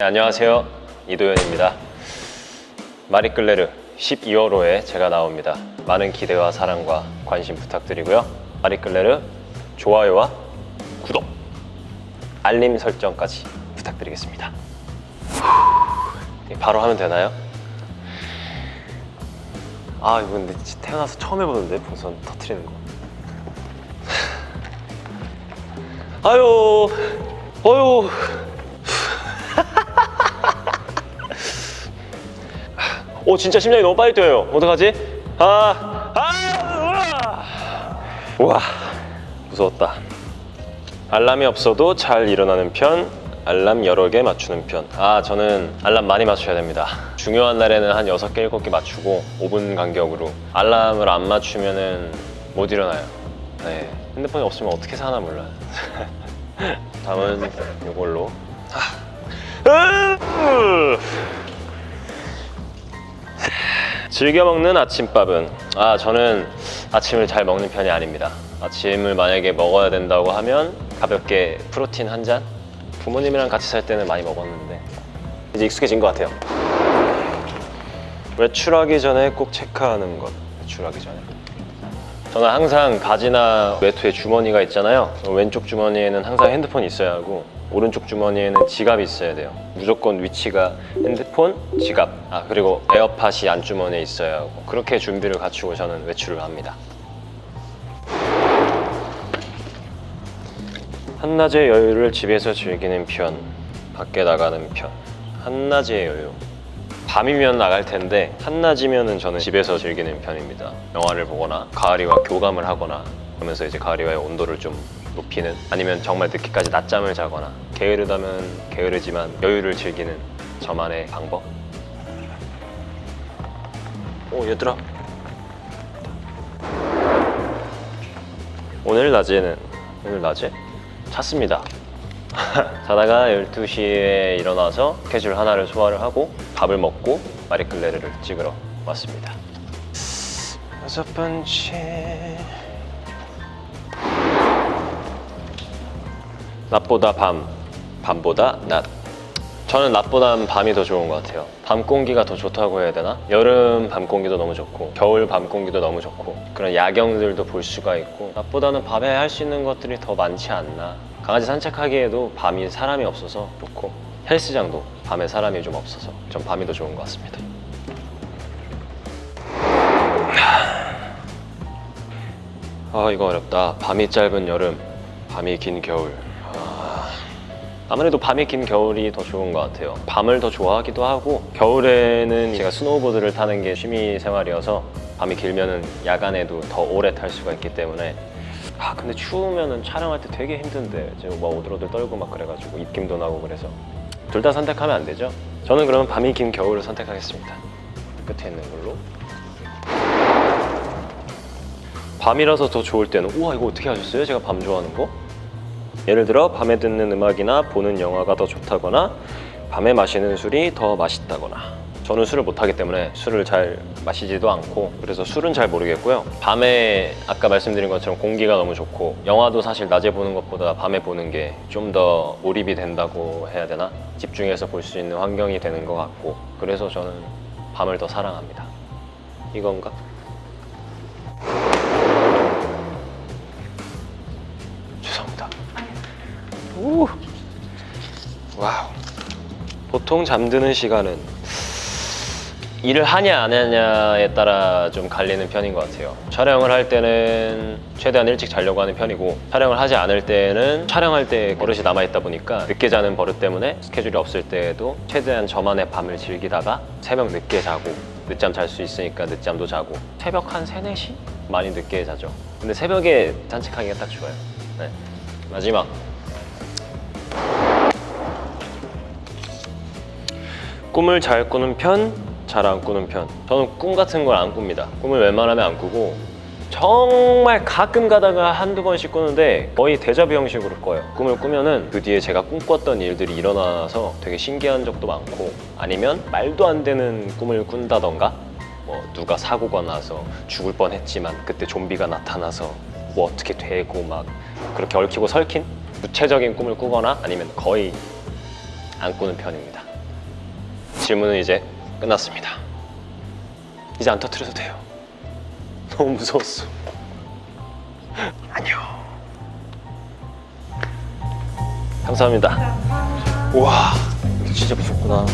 네, 안녕하세요. 이도현입니다. 마리끌레르 12월호에 제가 나옵니다. 많은 기대와 사랑과 관심 부탁드리고요. 마리끌레르 좋아요와 구독 알림 설정까지 부탁드리겠습니다. 후, 바로 하면 되나요? 아 이거 근데 태어나서 처음 해보는데 풍선 터트리는 거. 아유 어유 오 진짜 심장이 너무 빨리 뛰어요. 어떡하지? 아, 아, 우와. 무서웠다. 알람이 없어도 잘 일어나는 편 알람 여러 개 맞추는 편 아 저는 알람 많이 맞춰야 됩니다. 중요한 날에는 한 6개 7개 맞추고 5분 간격으로 알람을 안 맞추면 은 못 일어나요. 네. 핸드폰이 없으면 어떻게 사나 몰라요. 다음은 이걸로 즐겨 먹는 아침밥은 아 저는 아침을 잘 먹는 편이 아닙니다. 아침을 만약에 먹어야 된다고 하면 가볍게 프로틴 한 잔? 부모님이랑 같이 살 때는 많이 먹었는데. 이제 익숙해진 것 같아요. 외출하기 전에 꼭 체크하는 것 외출하기 전에. 저는 항상 바지나 외투에 주머니가 있잖아요. 왼쪽 주머니에는 항상 핸드폰이 있어야 하고 오른쪽 주머니에는 지갑이 있어야 돼요. 무조건 위치가 핸드폰, 지갑 아 그리고 에어팟이 안주머니에 있어야 하고 그렇게 준비를 갖추고 저는 외출을 합니다. 한낮의 여유를 집에서 즐기는 편 밖에 나가는 편. 한낮의 여유. 밤이면 나갈 텐데 한낮이면 저는 집에서 즐기는 편입니다. 영화를 보거나 가을이와 교감을 하거나 그러면서 이제 가을이와의 온도를 좀 높이는 아니면 정말 늦게까지 낮잠을 자거나 게으르다면 게으르지만 여유를 즐기는 저만의 방법? 오 얘들아. 오늘 낮에는 오늘 낮에? 잤습니다. 자다가 12시에 일어나서 스케줄 하나를 소화를 하고 밥을 먹고 마리끌레르를 찍으러 왔습니다. 여섯 번째 낮보다 밤, 밤보다 낮. 저는 낮보단 밤이 더 좋은 것 같아요. 밤 공기가 더 좋다고 해야 되나? 여름 밤 공기도 너무 좋고 겨울 밤 공기도 너무 좋고 그런 야경들도 볼 수가 있고 낮보다는 밤에 할 수 있는 것들이 더 많지 않나? 강아지 산책하기에도 밤이 사람이 없어서 좋고 헬스장도 밤에 사람이 좀 없어서 전 밤이 더 좋은 것 같습니다. 아 이거 어렵다. 밤이 짧은 여름 밤이 긴 겨울. 아, 아무래도 밤이 긴 겨울이 더 좋은 것 같아요 밤을 더 좋아하기도 하고 겨울에는 제가 스노우보드를 타는 게 취미 생활이어서 밤이 길면은 야간에도 더 오래 탈 수가 있기 때문에 아 근데 추우면은 촬영할 때 되게 힘든데 지금 막 오들오들 떨고 막 그래가지고 입김도 나고 그래서 둘 다 선택하면 안 되죠? 저는 그러면 밤이 긴 겨울을 선택하겠습니다 끝에 있는 걸로 밤이라서 더 좋을 때는 우와 이거 어떻게 하셨어요? 제가 밤 좋아하는 거? 예를 들어 밤에 듣는 음악이나 보는 영화가 더 좋다거나 밤에 마시는 술이 더 맛있다거나 저는 술을 못하기 때문에 술을 잘 마시지도 않고 그래서 술은 잘 모르겠고요 밤에 아까 말씀드린 것처럼 공기가 너무 좋고 영화도 사실 낮에 보는 것보다 밤에 보는 게 좀 더 몰입이 된다고 해야 되나? 집중해서 볼 수 있는 환경이 되는 것 같고 그래서 저는 밤을 더 사랑합니다 이건가? 보통 잠드는 시간은 일을 하냐 안 하냐에 따라 좀 갈리는 편인 것 같아요 촬영을 할 때는 최대한 일찍 자려고 하는 편이고 촬영을 하지 않을 때는 촬영할 때 버릇이 남아있다 보니까 늦게 자는 버릇 때문에 스케줄이 없을 때에도 최대한 저만의 밤을 즐기다가 새벽 늦게 자고 늦잠 잘 수 있으니까 늦잠도 자고 새벽 한 3, 4시? 많이 늦게 자죠 근데 새벽에 산책하기가 딱 좋아요 네. 마지막 꿈을 잘 꾸는 편, 잘 안 꾸는 편. 저는 꿈 같은 걸 안 꿉니다. 꿈을 웬만하면 안 꾸고 정말 가끔 가다가 한두 번씩 꾸는데 거의 대자뷰 형식으로 꿔요. 꿈을 꾸면은 그 뒤에 제가 꿈꿨던 일들이 일어나서 되게 신기한 적도 많고 아니면 말도 안 되는 꿈을 꾼다던가? 뭐 누가 사고가 나서 죽을 뻔했지만 그때 좀비가 나타나서 뭐 어떻게 되고 막 그렇게 얽히고 설킨 구체적인 꿈을 꾸거나 아니면 거의 안 꾸는 편입니다 질문은 이제 끝났습니다. 이제 안 터트려도 돼요. 너무 무서웠어. 안녕. 감사합니다. 우와, 진짜 무섭구나.